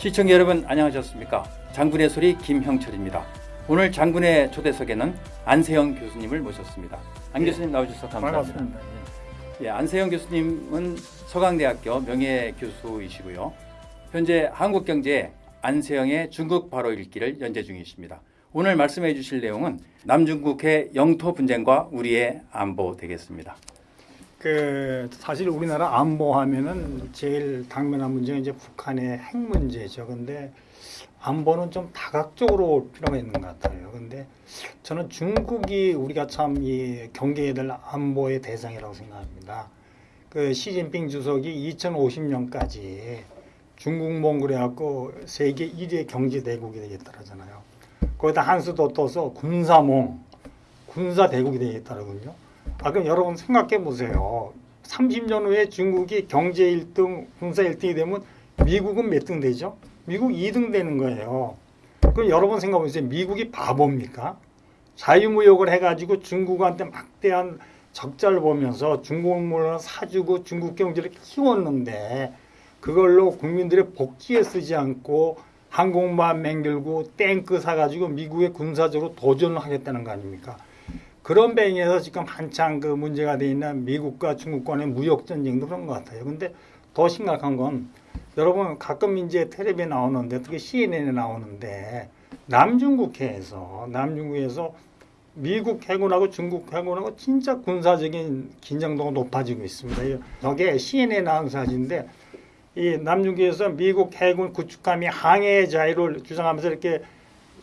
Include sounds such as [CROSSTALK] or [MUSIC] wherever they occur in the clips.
시청자 여러분 안녕하셨습니까? 장군의 소리 김형철입니다. 오늘 장군의 초대석에는 안세영 교수님을 모셨습니다. 안 교수님 나오셔서 감사합니다. 반갑습니다. 예, 안세영 교수님은 서강대학교 명예교수이시고요. 현재 한국경제 안세영의 중국 바로 읽기를 연재 중이십니다. 오늘 말씀해 주실 내용은 남중국해 영토 분쟁과 우리의 안보 되겠습니다. 그 사실 우리나라 안보하면은 제일 당면한 문제가 이제 북한의 핵 문제죠. 근데 안보는 좀 다각적으로 올 필요가 있는 것 같아요. 근데 저는 중국이 우리가 참 이 경계해야 될 안보의 대상이라고 생각합니다. 그 시진핑 주석이 2050년까지 중국 몽골에 갖고 세계 1위의 경제 대국이 되겠다라잖아요. 거기다 한수도 떠서 군사몽, 군사 대국이 되겠다라거든요. 아, 그럼 여러분 생각해 보세요. 30년 후에 중국이 경제 1등, 군사 1등이 되면 미국은 몇 등 되죠? 미국 2등 되는 거예요. 그럼 여러분 생각해 보세요. 미국이 바보입니까? 자유무역을 해가지고 중국한테 막대한 적자를 보면서 중국 물건을 사주고 중국 경제를 키웠는데 그걸로 국민들의 복지에 쓰지 않고 항공모함 맹들고 탱크 사가지고 미국에 군사적으로 도전을 하겠다는 거 아닙니까? 그런 배경에서 지금 한창 그 문제가 돼 있는 미국과 중국 간의 무역 전쟁도 그런 것 같아요. 근데 더 심각한 건 여러분 가끔 이제 텔레비에 나오는데 특히 CNN에 나오는데 남중국해에서 남중국해에서 미국 해군하고 중국 해군하고 진짜 군사적인 긴장도가 높아지고 있습니다. 저게 CNN에 나온 사진인데 이 남중국해에서 미국 해군 구축함이 항해 자유를 주장하면서 이렇게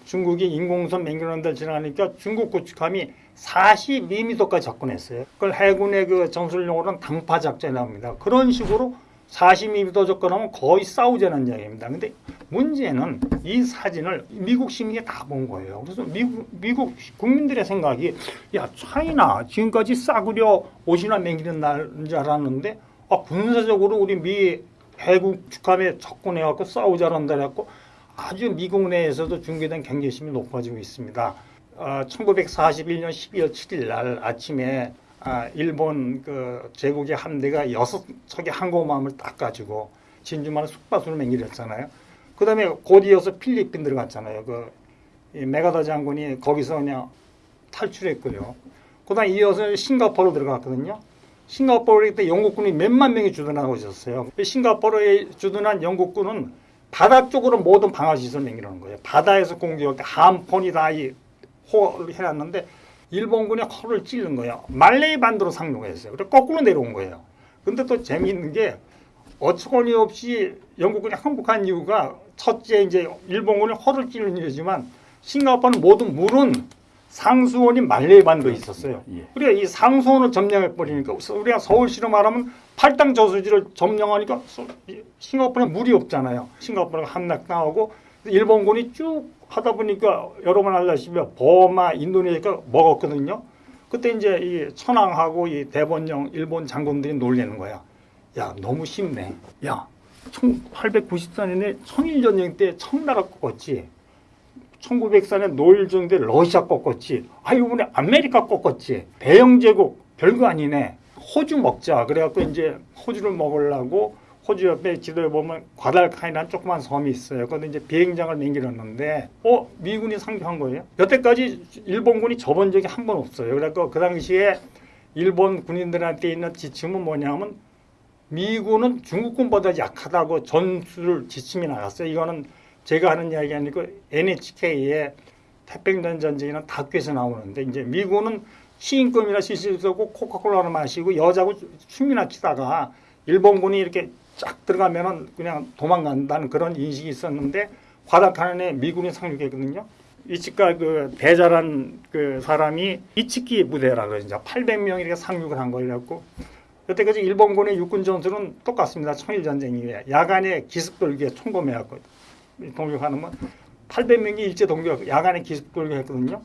중국이 인공선 맹렬한 데를 지나가니까 중국 구축함이 42m까지 접근했어요. 그걸 해군의 그 전술용어로는 당파 작전이라고 합니다. 그런 식으로 42m 접근하면 거의 싸우자는 이야기입니다. 근데 문제는 이 사진을 미국 시민이 다 본 거예요. 그래서 미국, 미국 국민들의 생각이 야 차이나 지금까지 싸구려 옷이나 먹이는 날인 줄 알았는데 아, 군사적으로 우리 미 해군 축함에 접근해갖고 싸우자는 날 해갖고 아주 미국 내에서도 중계된 경계심이 높아지고 있습니다. 어, 1941년 12월 7일 날 아침에 아, 일본 그 제국의 함대가 여섯 척의 항공모함을 딱 가지고 진주만을 숙박수를 맹기했잖아요. 그 다음에 곧 이어서 필리핀 들어갔잖아요. 그 메가더 장군이 거기서 그냥 탈출했고요. 그 다음에 이어서 싱가포르 들어갔거든요. 싱가포르에 그때 영국군이 몇만 명이 주둔하고 있었어요. 싱가포르에 주둔한 영국군은 바다 쪽으로 모든 방어시설을 맹기려는 거예요. 바다에서 공격할 때 함폰이 다이 호를 해놨는데 일본군이 허를 찌른 거예요. 말레이 반도로 상륙했어요. 그래서 거꾸로 내려온 거예요. 근데 또 재미있는 게 어처구니 없이 영국군이 항복한 이유가 첫째 이제 일본군이 허를 찌른 이유지만 싱가포르는 모든 물은 상수원이 말레이 반도에 있었어요. 예. 우리가 이 상수원을 점령해 버리니까 우리가 서울시로 말하면 팔당 저수지를 점령하니까 싱가포르는 물이 없잖아요. 싱가포르가 함락당하고 일본군이 쭉 하다 보니까 여러분 알다시피 버마, 인도네시아가 먹었거든요. 그때 이제 이 천황하고 이 대번영 일본 장군들이 놀리는 거야. 야 너무 쉽네. 야 1894년에 청일전쟁 때 청나라 꺾었지. 1904년 노일전쟁 때 러시아 꺾었지. 아 이번에 아메리카 꺾었지. 대영제국 별거 아니네. 호주 먹자. 그래갖고 이제 호주를 먹으려고 호주 옆에 지도에 보면 과달카이라는 조그만 섬이 있어요. 거기 이제 비행장을 맹기렸는데, 어 미군이 상륙한 거예요. 여태까지 일본군이 접은 적이 한 번 없어요. 그래서 그 당시에 일본 군인들한테 있는 지침은 뭐냐면 미군은 중국군보다 약하다고 전술 지침이 나갔어요. 이거는 제가 하는 이야기 아니고 NHK의 태평양 전쟁이나 다큐에서 나오는데 이제 미군은 시인권이나 시실 쓰고 코카콜라를 마시고 여자고 춤이나 추다가 일본군이 이렇게 쫙 들어가면은 그냥 도망간다는 그런 인식이 있었는데 과다칸에 미군이 상륙했거든요. 이치카 그 대자란 그 사람이 이치키 부대라 그러죠. 800명 이렇게 상륙을 한 거였고 여태까지 일본군의 육군 전술은 똑같습니다. 청일 전쟁 이후에 야간에 기습 돌기에 총검해갖고 동력하는 건 800명이 일제 동력 야간에 기습 돌기했거든요.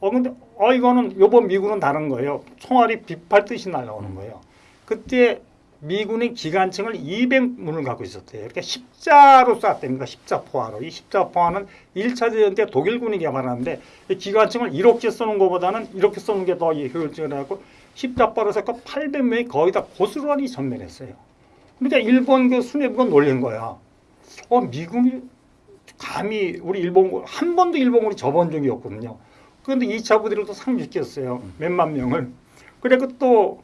어 근데 어 이거는 요번 미군은 다른 거예요. 총알이 빗발듯이 날라오는 거예요. 그때 미군의 기관총을 200문을 갖고 있었대요. 이렇게 십자로 쐈답니다. 십자 포화로. 이 십자 포화는 1차 대전 때 독일군이 개발하는데 이 기관총을 이렇게 쏘는 것보다는 이렇게 쏘는 게 더 효율적이라고 십자포로 쐈고 800명이 거의 다 고스란히 전멸했어요. 그러니까 일본 그 수뇌부가 놀린 거야. 어 미군이 감히 우리 일본군 한 번도 일본군이 접은 적이 없거든요. 그런데 2차 부대를 또 상륙시켰어요. 몇만 명을. 그래고 또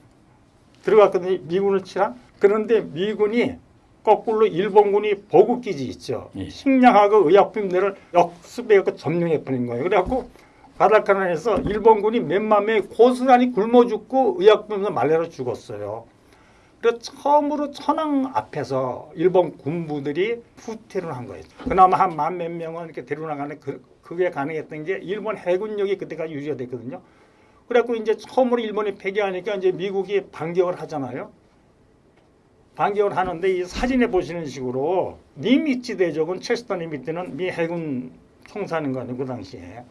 들어갔거든요. 미군을 치라. 그런데 미군이 거꾸로 일본군이 보급기지 있죠. 예. 식량하고 의약품들을 역습해서 점령해 버린 거예요. 그래갖고 바닷가난에서 일본군이 몇만 명이 고스란히 굶어 죽고 의약품을 말려서 죽었어요. 그래서 처음으로 천황 앞에서 일본 군부들이 후퇴를 한 거예요. 그나마 한 만 몇 명은 이렇게 데려나가는 그, 그게 가능했던 게 일본 해군력이 그때까지 유지가 됐거든요. 그래갖고 이제 처음으로 일본이 패기하니까 이제 미국이 반격을 하잖아요. 반격을 하는데 이 사진에 보시는 식으로 니미츠 대적은 체스터 니미츠는 미 해군 총사령관이고 그 당시에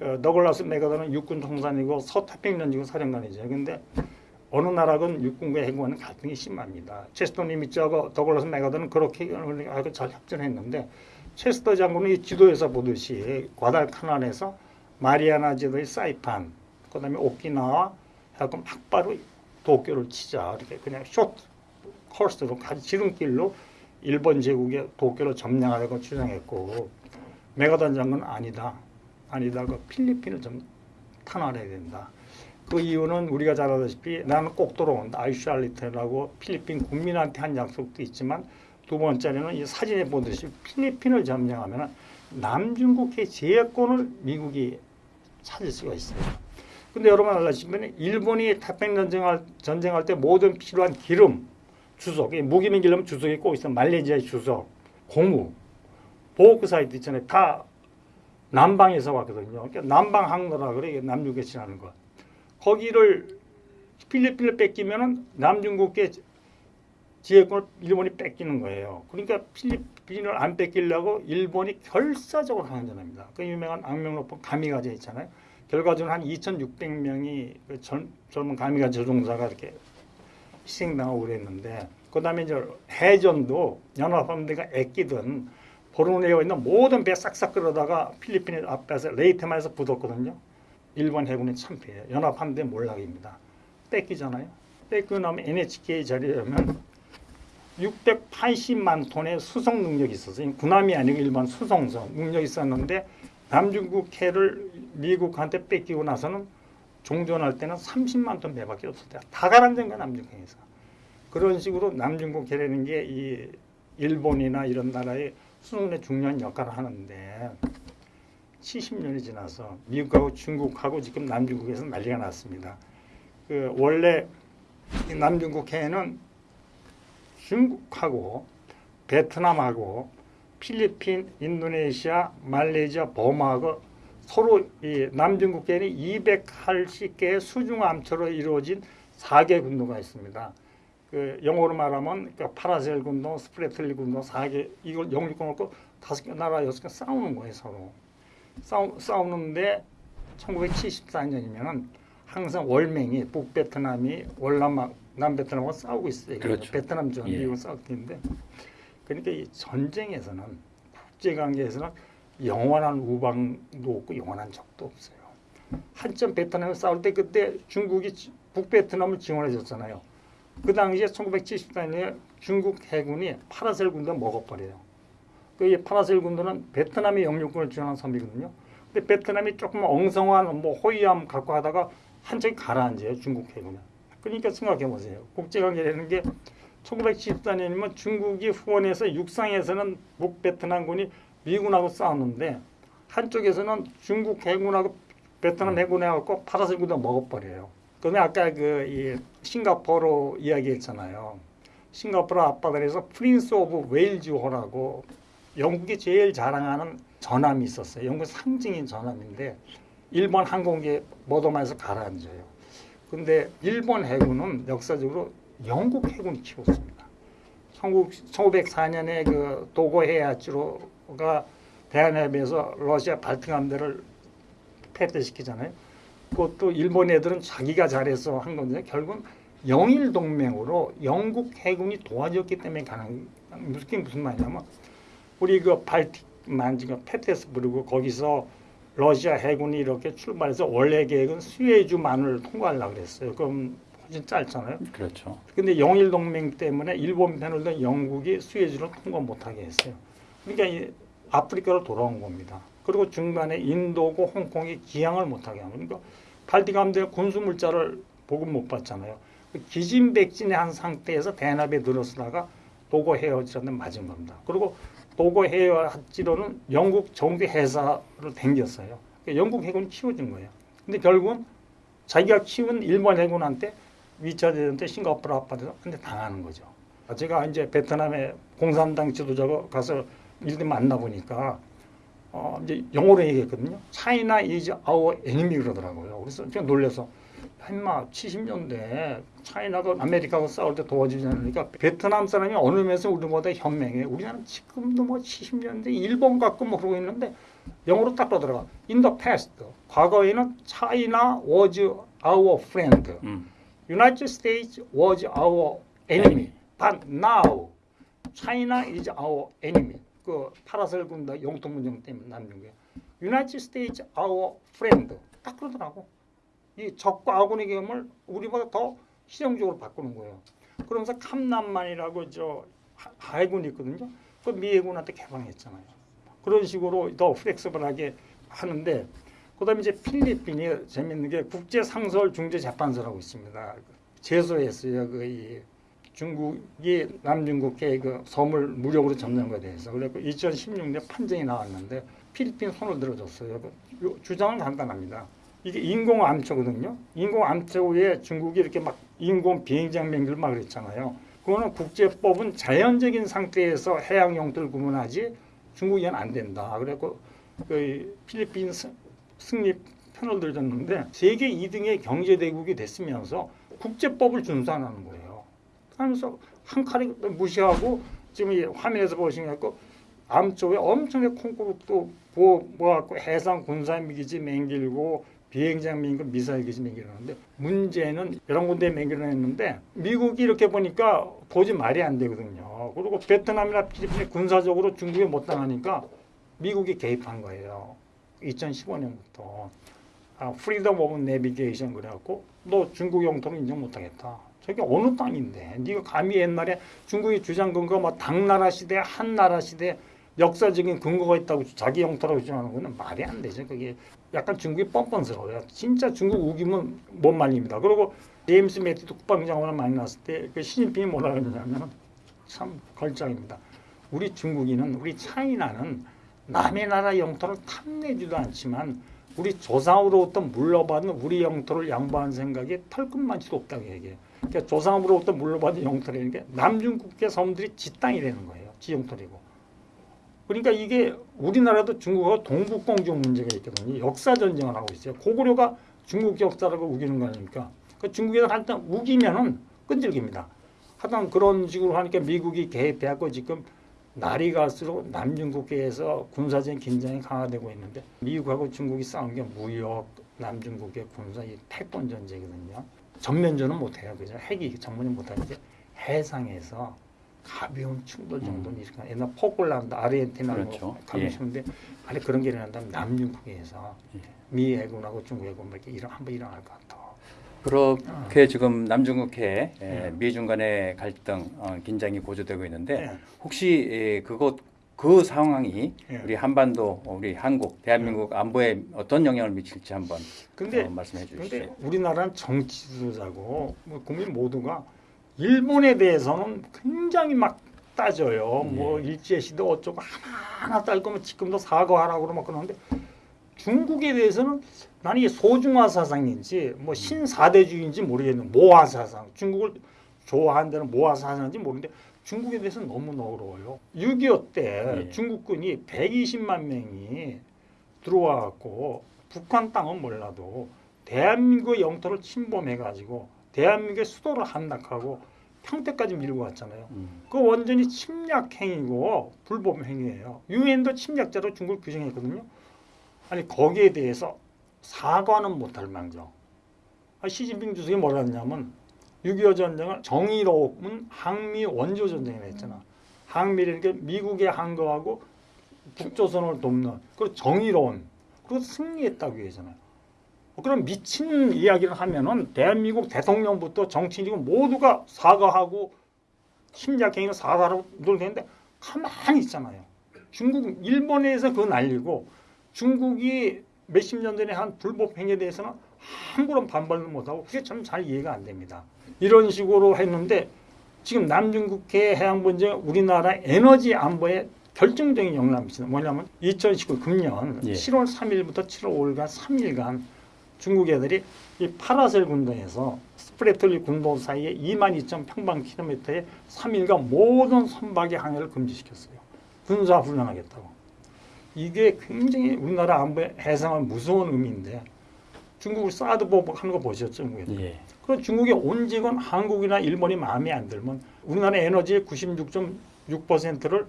어, 더글라스 메가더는 육군 총사이고 서태평양 지구 사령관이죠. 근데 어느 나라건 육군과 해군과는 갈등이 심합니다. 체스터 니미츠하고 더글라스 메가더는 그렇게 아주 잘 협전했는데 체스터 장군은 이 지도에서 보듯이 과달카난에서 마리아나 제도의 사이판, 그 다음에 오키나와 하고 막바로 도쿄를 치자 이렇게 그냥 숏 코스로 가지 지름길로 일본 제국의 도쿄를 점령하려고 주장했고 메가던 장군은 아니다 아니다 그 필리핀을 좀 탄환해야 된다. 그 이유는 우리가 잘 알다시피 나는 꼭 돌아온다 아이슈알리테라고 필리핀 국민한테 한 약속도 있지만 두 번째는 이 사진에 보듯이 필리핀을 점령하면 남중국해 제해권을 미국이 찾을 수가 있어요. 근데 여러분 알다시피 일본이 태평 전쟁할 전쟁할 때 모든 필요한 기름, 주석, 이 무기민 기름 주석이 꼭 있어. 말레이시아의 주석, 고무, 보호크 사이트 있잖아요. 다 남방에서 왔거든요. 그러니까 남방 항로라 그래. 이게 남중국해 지나는 거. 거기를 필리핀을 뺏기면은 남중국해 지혜권을 일본이 뺏기는 거예요. 그러니까 필리핀을 안 뺏기려고 일본이 결사적으로 항전합니다. 그 유명한 악명 높은 가미가제 있잖아요. 결과적으로 한 2,600명이 그 젊, 젊은 가미가제 조종사가 이렇게 희생당하고 그랬는데 그 다음에 이제 해전도 연합함대가 애끼던 보르네오에 있는 모든 배 싹싹 끌어다가 필리핀 앞에서 레이테마에서 붙었거든요. 일본 해군이 참패해요. 연합함대 몰락입니다. 뺏기잖아요. 뺏기고 나면 NHK 자리에면 680만 톤의 수송 능력이 있었어요. 군함이 아니고 일반 수송선 능력이 있었는데 남중국해를 미국한테 뺏기고 나서는 종전할 때는 30만 톤 배밖에 없었대요. 다 가라앉은 거야 남중국해에서. 그런 식으로 남중국 해라는 게 이 일본이나 이런 나라의 수송에 중요한 역할을 하는데 70년이 지나서 미국하고 중국하고 지금 남중국에서 난리가 났습니다. 그 원래 이 남중국 해에는 중국하고 베트남하고 필리핀, 인도네시아, 말레이시아, 버마하고 서로 이 남중국해에는 280개의 수중 암초로 이루어진 4개 군도가 있습니다. 그 영어로 말하면 그 파라셀 군도, 스프레틀리 군도 4개 이걸 영주권 놓고 다섯 개 나라 여섯 개 싸우는 거예요 서로. 싸우, 싸우는데 1974년이면은 항상 월맹이 북베트남이 월남 남베트남하고 싸우고 있어요. 그렇죠. 베트남 전 예. 미국 싸웠는데 그러니까 이 전쟁에서는 국제 관계에서는 영원한 우방도 없고 영원한 적도 없어요. 한참 베트남을 싸울 때 그때 중국이 지- 북베트남을 지원해 줬잖아요. 그 당시에 1974년에 중국 해군이 파라셀 군도 먹어버려요. 그 파라셀 군도는 베트남의 영유권을 주장한 섬이거든요. 근데 베트남이 조금 엉성한 뭐 호위함 갖고 하다가 한쪽이 가라앉아요. 중국 해군은. 그러니까 생각해 보세요. 국제관계라는 게 1974년이면 중국이 후원해서 육상에서는 북베트남군이 미군하고 싸웠는데 한쪽에서는 중국 해군하고 베트남 해군하고 파라셀 군도 먹어버려요. 그다음에 아까 그이 싱가포르 이야기했잖아요. 싱가포르 앞바다에서 프린스 오브 웨일즈호라고 영국이 제일 자랑하는 전함이 있었어요. 영국 상징인 전함인데 일본 항공기에 모도마에서 가라앉아요. 근데 일본 해군은 역사적으로 영국 해군이 키웠습니다. 1904년에 그 도고 해야지로가 대한해협에서 러시아 발등 함대를 패퇴시키잖아요. 그것도 일본 애들은 자기가 잘해서 한 건데 결국은 영일 동맹으로 영국 해군이 도와줬기 때문에 가능. 무슨 무슨 말이냐면 우리 그 발틱 만지가 페테스부르고 거기서 러시아 해군이 이렇게 출발해서 원래 계획은 스웨즈만을 통과하려고 그랬어요. 그럼 훨씬 짧잖아요. 그렇죠. 근데 영일 동맹 때문에 일본 편을 든 영국이 수에즈를 통과 못하게 했어요. 그러니까 이 아프리카로 돌아온 겁니다. 그리고 중간에 인도고 홍콩이 기항을 못하게 하는 그러니까 발디 감대 군수 물자를 보급 못 받잖아요. 그 기진백진의 한 상태에서 대납에 늘어서다가 도고 헤어지라는 맞은 겁니다. 그리고 도고 헤어지로는 영국 정부 회사를 댕겼어요. 그러니까 영국 해군이 키워준 거예요. 근데 결국은 자기가 키운 일본 해군한테 2차 대전 때 싱가포르 근데 당하는 거죠. 제가 이제 베트남의 공산당 지도자가 가서 일들 만나보니까 어 이제 영어로 얘기했거든요. China is our enemy 그러더라고요. 그래서 제가 놀래서 인마 70년대 차이나가 아메리카하고 싸울 때 도와주지 않으니까 베트남 사람이 어느 면에서 우리보다 현명해. 우리나라는 지금도 뭐 70년대 일본 갖고 뭐 그러고 있는데 영어로 딱 그러더라고. In the past. 과거에는 China was our friend. 음. United States was our enemy. But now China is our enemy. 그 파라셀 군다 영통 문정 때문에 남는 거예요. United States our friend. 딱 그러더라고. 이 적과 아군의 계엄을 우리보다 더 실용적으로 바꾸는 거예요. 그러면서 캄남만이라고 저 하- 해군이 있거든요. 그 미해군한테 개방했잖아요. 그런 식으로 더 플렉서블하게 하는데 그다음에 이제 필리핀이 재밌는 게 국제 상설 중재 재판소라고 있습니다. 제소했어요. 그이 중국이 남중국해 그 섬을 무력으로 점령한 것에 대해서 그래서 2016년 판정이 나왔는데 필리핀 손을 들어줬어요. 그 요- 주장은 간단합니다. 이게 인공 암초거든요. 인공 암초 위에 중국이 이렇게 막 인공 비행장 맹기를 막 그랬잖아요. 그거는 국제법은 자연적인 상태에서 해양 영토를 구분하지 중국에는 안 된다. 그래고 그 필리핀 스- 승리 편을 들었는데 세계 2등의 경제 대국이 됐으면서 국제법을 준수 안 하는 거예요. 하면서 한 칼에 무시하고 지금 이 화면에서 보시면 그 암쪽에 엄청나게 콩쿠르도 뭐, 뭐갖고 해상 군사 미기지 맹길고 비행장 맹길 미사일 기지 맹길하는데 문제는 여러 군데 맹길을 했는데 미국이 이렇게 보니까 도저히 말이 안 되거든요. 그리고 베트남이나 필리핀이 군사적으로 중국에 못 당하니까 미국이 개입한 거예요. 2015년부터 아, freedom of navigation 그래갖고 너 중국 영토는 인정 못하겠다. 저게 어느 땅인데 네가 감히 옛날에 중국이 주장 근거 뭐 당나라 시대, 한나라 시대 역사적인 근거가 있다고 자기 영토라고 주장하는 거는 말이 안 되죠. 그게 약간 중국이 뻔뻔스러워요. 진짜 중국 우기면 못 말립니다. 그리고 제임스 매티스 국방장관을 만났을 때 그 시진핑이 뭐라 그러냐면 참 걸작입니다. 우리 중국인은 우리 차이나는 남의 나라 영토를 탐내지도 않지만 우리 조상으로부터 물러받은 우리 영토를 양보하는 생각이 털끝만치도 없다고 얘기해요. 그러니까 조상으로부터 물러받은 영토라는 게 남중국해 섬들이 지 땅이라는 거예요. 지 영토리고. 그러니까 이게 우리나라도 중국하고 동북공정 문제가 있거든요. 역사 전쟁을 하고 있어요. 고구려가 중국 역사라고 우기는 거 아닙니까? 그 중국에서 한번 우기면은 끈질깁니다. 하여튼 그런 식으로 하니까 미국이 개입해갖고 지금 날이 갈수록 남중국해에서 군사적 긴장이 강화되고 있는데 미국하고 중국이 싸운 게 무역, 남중국해 군사 이 패권 전쟁이거든요. 전면전은 못해요, 그죠? 핵이 전면이 못하는데 해상에서 가벼운 충돌 정도는 이렇게 옛날 포클란드, 아르헨티나 그렇죠. 뭐 가보시는데 만약 그런 게 일어난다면 남중국해에서 예. 미 해군하고 중국 해군 뭐 이렇게 일어 한번 일어날 것 같아. 그렇게 지금 남중국해 에, 네. 미중 간의 갈등, 어, 긴장이 고조되고 있는데 네. 혹시 에, 그것 그 상황이 예. 우리 한반도, 우리 한국, 대한민국 안보에 어떤 영향을 미칠지 한번 근데 어, 말씀해 주시죠. 근데 우리나라는 정치 지도자고 뭐 국민 모두가 일본에 대해서는 굉장히 막 따져요. 뭐 일제 시대 어쩌고 하나하나 딸 거면 지금도 사과하라고 그러면 그러는데 중국에 대해서는 나는 이게 소중화 사상인지 뭐 신사대주의인지 모르겠는 모화 사상. 중국을 좋아한다는 모화 사상인지 모르는데 중국에 대해서는 너무 너그러워요. 6.25때 예. 중국군이 120만 명이 들어와 갖고 북한 땅은 몰라도 대한민국 영토를 침범해 가지고 대한민국의 수도를 함락하고 평택까지 밀고 왔잖아요. 음, 그 완전히 침략 행위고 불법 행위예요. 유엔도 침략자로 중국을 규정했거든요. 아니 거기에 대해서 사과는 못할 망정. 아, 시진핑 주석이 뭐라 했냐면 6.25 전쟁을 정의로운 항미 원조 전쟁이라 했잖아. 항미라는 게 미국의 한 거하고 북조선을 돕는 그 정의로운 그리고 승리했다고 얘기잖아요. 그럼 미친 이야기를 하면은 대한민국 대통령부터 정치인이고 모두가 사과하고 심리학행위는 사과하고 놀겠는데 가만히 있잖아요. 중국 일본에서 그거 날리고 중국이 몇십 년 전에 한 불법 행위에 대해서는 아무런 반발도 못하고 그게 참 잘 이해가 안 됩니다. 이런 식으로 했는데 지금 남중국해 해양 분쟁 우리나라 에너지 안보에 결정적인 영향을 미치는 뭐냐면 2019 금년 예. 7월 3일부터 7월 5일간 3일간 중국 애들이 이 파라셀 군도에서 스프레틀리 군도 사이에 2만 2천 평방킬로미터의 3일간 모든 선박의 항해를 금지시켰어요. 군사 훈련하겠다고. 이게 굉장히 우리나라 안보에 해상은 무서운 의미인데 중국을 사드 보복하는 거 보셨죠? 중국에. 예. 그럼 중국의 온직은 한국이나 일본이 마음에 안 들면 우리나라 에너지의 96.6%를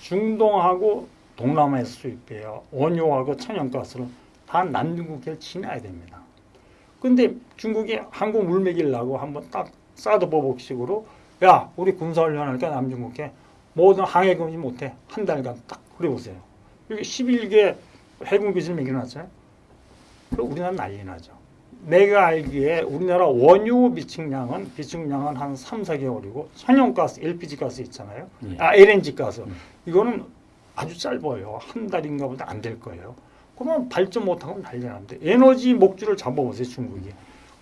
중동하고 동남아에서 수입해요. 원유하고 천연가스를 다 남중국해를 지나야 됩니다. 근데 중국이 한국 물먹이려고 한번 딱 사드 보복식으로 야 우리 군사훈련하니까 남중국해 모든 항해 금지 못해 한 달간 딱 그래 보세요. 여기 11개 해군 기지를 매겨놨잖아요. 그럼 우리나라 난리 나죠. 내가 알기에 우리나라 원유 비축량은 비축량은 한 3, 4개월이고 천연가스, LPG 가스 있잖아요. 예. 아 LNG 가스. 음. 이거는 아주 짧아요. 한 달인가 보다 안 될 거예요. 그러면 발전 못하고 난리 나는데 에너지 목줄을 잡아보세요 중국이.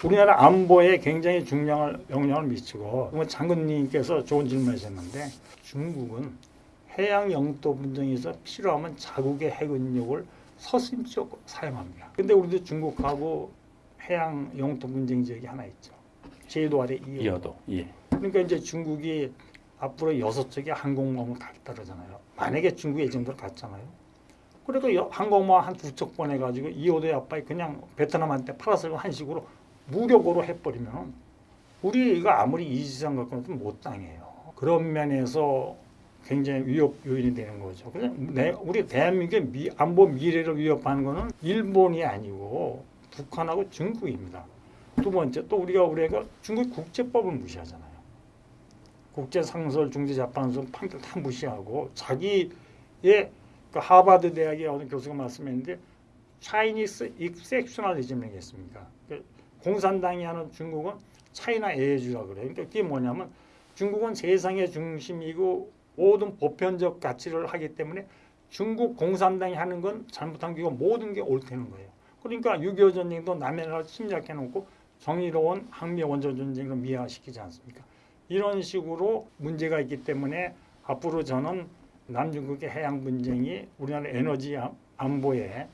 우리나라 안보에 굉장히 중요한 영향을 미치고 뭐 장군님께서 좋은 질문하셨는데 중국은 해양 영토 분쟁에서 필요하면 자국의 해군력을 서슴없이 사용합니다. 근데 우리도 중국하고 해양 영토 분쟁 지역이 하나 있죠. 제도 아래 이어. 이어도. 예. 그러니까 이제 중국이 앞으로 여섯 척의 항공모함을 가겠다 그러잖아요. 만약에 중국이 이 정도로 갔잖아요. 그래도 여- 항공모함 한 두 척 보내가지고 이호도의 아빠이 그냥 베트남한테 팔아서 한식으로 무력으로 해버리면 우리가 아무리 이지상 갖고 해도 못 당해요. 그런 면에서 굉장히 위협 요인이 되는 거죠. 그냥 내, 우리 대한민국의 미, 안보 미래를 위협하는 거는 일본이 아니고 북한하고 중국입니다. 두 번째 또 우리가 우리가 중국 국제법을 무시하잖아요. 국제상설 중재재판소 판결 다 무시하고 자기의 그 하버드 대학의 어느 교수가 말씀했는데 차이니스 익섹셔널리즘 이 겠습니까? 그 공산당이 하는 중국은 차이나 에이주라 그래요. 그러니까 그게 뭐냐면 중국은 세상의 중심이고 모든 보편적 가치를 하기 때문에 중국 공산당이 하는 건 잘못한 게 모든 게 옳다는 거예요. 그러니까 6.25 전쟁도 남의 나라 침략해 놓고 정의로운 항미 원조 전쟁을 미화시키지 않습니까? 이런 식으로 문제가 있기 때문에 앞으로 저는 남중국의 해양 분쟁이 우리나라 에너지 안- 안보에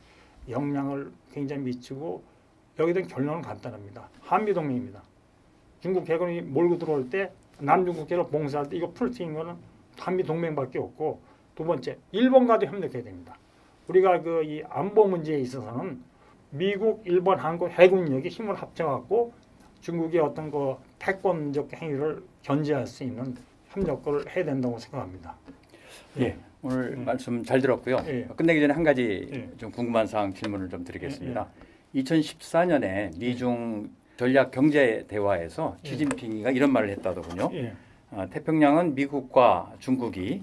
영향을 굉장히 미치고 여기에 대한 결론은 간단합니다. 한미동맹입니다. 중국 해군이 몰고 들어올 때 남중국해를 봉쇄할 때 이거 풀 트인 거는 한미 동맹밖에 없고 두 번째 일본과도 협력해야 됩니다. 우리가 그 이 안보 문제에 있어서는 미국, 일본, 한국 해군력이 힘을 합쳐갖고 중국의 어떤 그 패권적 행위를 견제할 수 있는 협력을 해야 된다고 생각합니다. 예. 오늘 예. 말씀 잘 들었고요. 예. 끝내기 전에 한 가지 예. 좀 궁금한 사항 질문을 좀 드리겠습니다. 2014년에 미중 전략 경제 대화에서 예. 시진핑이가 이런 말을 했다더군요. 예. 아, 태평양은 미국과 중국이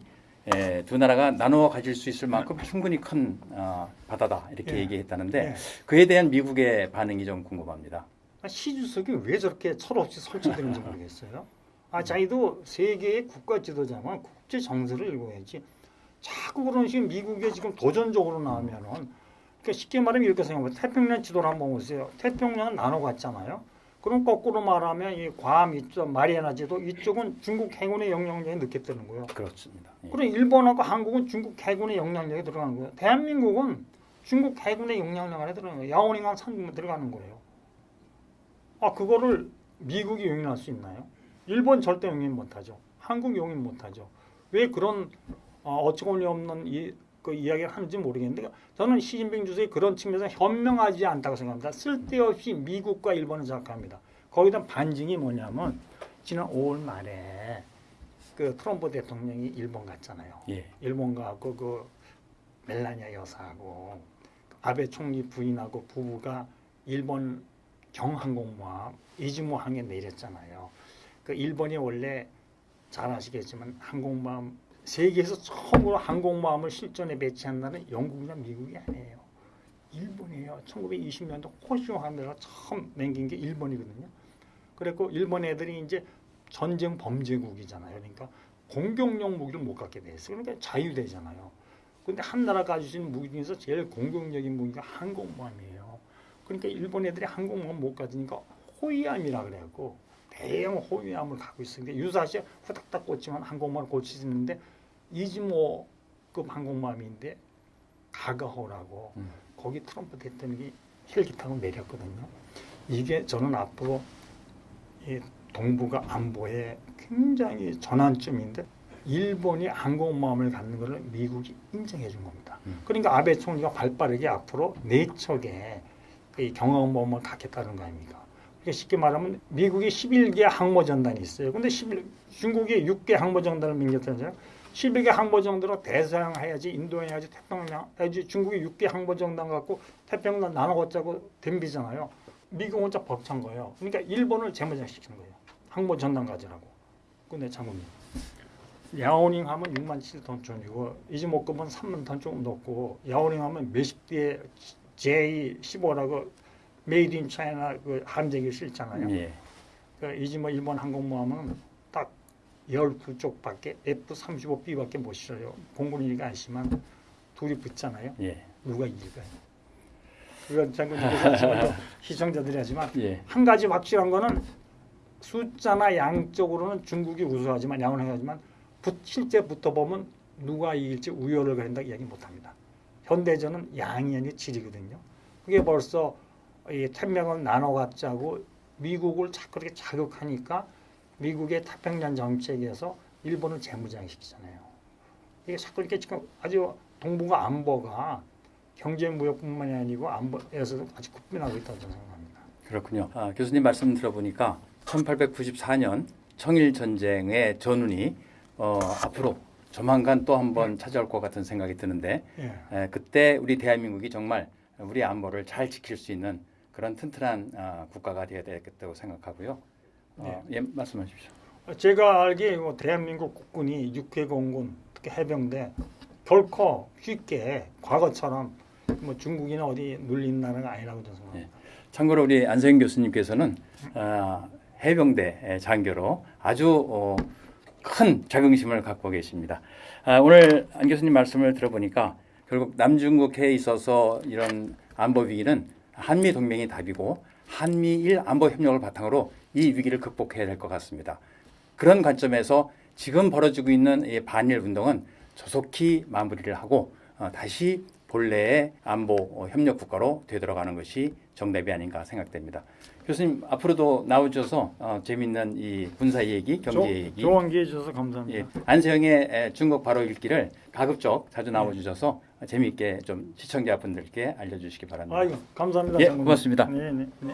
에, 두 나라가 나누어 가질 수 있을 만큼 충분히 큰 아, 바다다 이렇게 예. 얘기했다는데 예. 그에 대한 미국의 반응이 좀 궁금합니다. 아, 시 주석이 왜 저렇게 철없이 설치되는지 모르겠어요. 아, 자기도 세계의 국가 지도자만 국제 정세를 읽어야지. 자꾸 그런 식으로 미국에 지금 도전적으로 나오면은 그러니까 쉽게 말하면 이렇게 생각하면 태평양 지도를 한번 보세요. 태평양은 나눠 갔잖아요. 그럼 거꾸로 말하면 이 괌 이쪽 마리아나 지도 이쪽은 중국 해군의 영향력이 늦게 뜨는 거예요. 그렇습니다. 예. 그럼 일본하고 한국은 중국 해군의 영향력에 들어가는 거예요. 대한민국은 중국 해군의 영향력 안에 들어가는 거예요. 야오닝항 산 들어가는 거예요. 아 그거를 미국이 용인할 수 있나요? 일본 절대 용인 못하죠. 한국 용인 못하죠. 왜 그런 어, 어처구니 없는 이, 그 이야기를 하는지 모르겠는데 저는 시진핑 주석이 그런 측면에서 현명하지 않다고 생각합니다. 쓸데없이 미국과 일본을 생각합니다. 거기다 반증이 뭐냐면 지난 5월 말에 그 트럼프 대통령이 일본 갔잖아요. 예. 일본 가고 그 멜라니아 여사하고 아베 총리 부인하고 부부가 일본 경항공모함 이즈모항에 내렸잖아요. 그 일본이 원래 잘 아시겠지만 항공모함 세계에서 처음으로 항공모함을 실전에 배치한 나라는 영국이나 미국이 아니에요. 일본이에요. 있잖아요. 1920년도 호시오 하면서 처음 맹긴 게 일본이거든요. 그랬고 일본 애들이 이제 전쟁 범죄국이잖아요. 그러니까 공격용 무기를 못 갖게 돼 있어요. 그러니까 자유되잖아요. 근데 한 나라 가지고 무기 중에서 제일 공격적인 무기가 항공모함이에요. 그러니까 일본 애들이 항공모함 못 가지니까 호위함이라 그래갖고 대형 호위함을 갖고 있었는데 유사시에 후닥닥 꽂지만 항공모함을 고치는데 이즈모급 항공모함인데 가가호라고 음. 거기 트럼프 대통령이 헬기 타고 내렸거든요. 이게 저는 앞으로 이 동북아 안보에 굉장히 전환점인데 일본이 항공모함을 갖는 것을 미국이 인정해 준 겁니다. 음. 그러니까 아베 총리가 발빠르게 앞으로 네 척의 이 경항모함을 갖겠다는 거 아닙니까? 그러니까 쉽게 말하면 미국이 11개 항모전단이 있어요. 근데 11, 중국이 6개 항모전단을 민겼다잖아요. 11개 항모 정도로 대서양해야지 인도해야지 태평양 해야지 중국이 6개 항모정단 갖고 태평양 나눠갖자고 덤비잖아요. 미국 혼자 벅찬 거예요. 그러니까 일본을 재무장시키는 거예요. 항모전단 가지라고. 근데 장군님 랴오닝함은 6만 7톤 톤이고 이즈모급은 3만 톤 조금 넘고 랴오닝함은 몇십 대의 J15라고 made in China 그 함재기 실잖아요. 예. 그 이즈모 일본 항공모함은 딱 12쪽밖에 F-35B밖에 못 실어요. 공군이니까 아시지만 둘이 붙잖아요. 예. 누가 이길까요? 그건 아시면 [LAUGHS] 시청자들이 하지만 예. 한 가지 확실한 거는 숫자나 양적으로는 중국이 우수하지만 양호하지만 붙, 실제 붙어보면 누가 이길지 우열을 가린다 이야기 못합니다. 현대전은 양이 아니라 질이거든요. 그게 벌써 이 태평양을 나눠 갖자고 미국을 자꾸 그렇게 자극하니까 미국의 태평양 정책에서 일본을 재무장시키잖아요. 이게 자꾸 이렇게 지금 아주 동북아 안보가 경제 무역뿐만이 아니고 안보에서도 아주 급변하고 있다고 저는 생각합니다. 그렇군요. 아, 교수님 말씀 들어보니까 1894년 청일 전쟁의 전운이 어, 앞으로 조만간 또 한번 찾아올 것 같은 생각이 드는데 예. 에, 그때 우리 대한민국이 정말 우리 안보를 잘 지킬 수 있는 그런 튼튼한 아, 국가가 되어야 되겠다고 생각하고요. 어, 예, 말씀하십시오. 제가 알기에 뭐 대한민국 국군이 육해 공군 특히 해병대 결코 쉽게 과거처럼 뭐 중국이나 어디 눌린 나라가 아니라고 저는 생각합니다. 참고로 우리 안세영 교수님께서는 아, 해병대 장교로 아주 어, 큰 자긍심을 갖고 계십니다. 아, 오늘 안 교수님 말씀을 들어보니까 결국 남중국해에 있어서 이런 안보 위기는 한미 동맹이 답이고 한미일 안보 협력을 바탕으로 이 위기를 극복해야 될 것 같습니다. 그런 관점에서 지금 벌어지고 있는 이 반일 운동은 조속히 마무리를 하고 어, 다시 본래의 안보 어, 협력 국가로 되돌아가는 것이 정답이 아닌가 생각됩니다. 교수님 앞으로도 나오셔서 어, 재밌는 이 군사 얘기, 경제 얘기, 좋은 기회 주셔서 감사합니다. 예, 안세영의 에, 중국 바로 읽기를 가급적 자주 나와주셔서 재미있게 좀 시청자분들께 알려주시기 바랍니다. 아이고 감사합니다. 예, 장군님. 고맙습니다. 네, 네, 네.